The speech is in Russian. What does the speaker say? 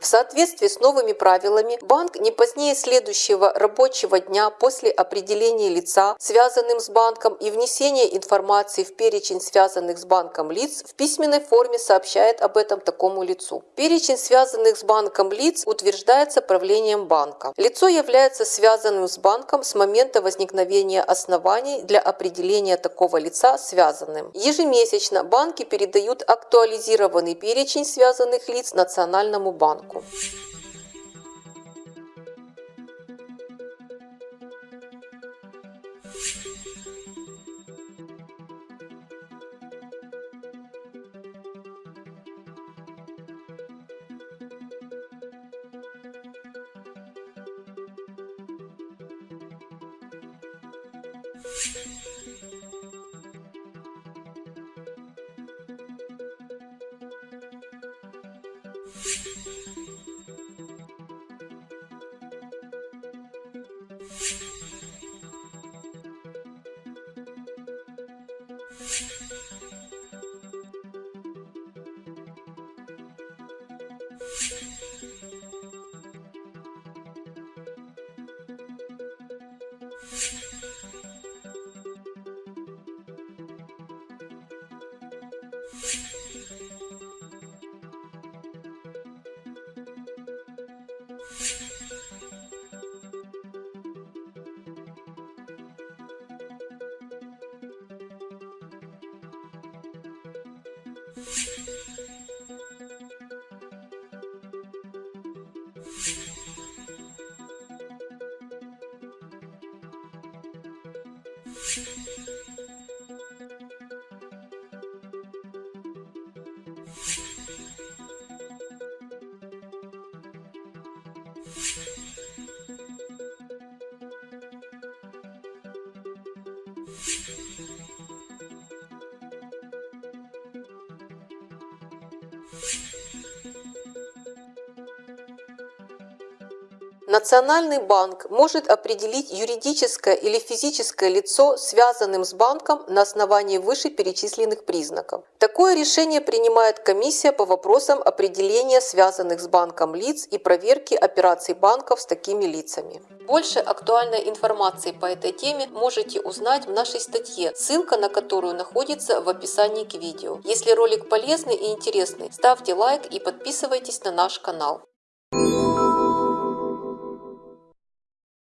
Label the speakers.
Speaker 1: В соответствии с новыми правилами, банк не позднее следующего рабочего дня после определения лица, связанным с банком, и внесения информации в перечень связанных с банком лиц, в письменной форме сообщает об этом такому лицу. Перечень связанных с банком лиц утверждается правлением банка. Лицо является связанным с банком с момента возникновения оснований для определения такого лица связанным. Ежемесячно банки передают актуализированный перечень связанных лиц Национальному банку. こう。you you. you Thank you. Национальный банк может определить юридическое или физическое лицо связанным с банком на основании вышеперечисленных признаков. Такое решение принимает комиссия по вопросам определения связанных с банком лиц и проверки операций банков с такими лицами. Больше актуальной информации по этой теме можете узнать в нашей статье, ссылка на которую находится в описании к видео. Если ролик полезный и интересный, ставьте лайк и подписывайтесь на наш канал.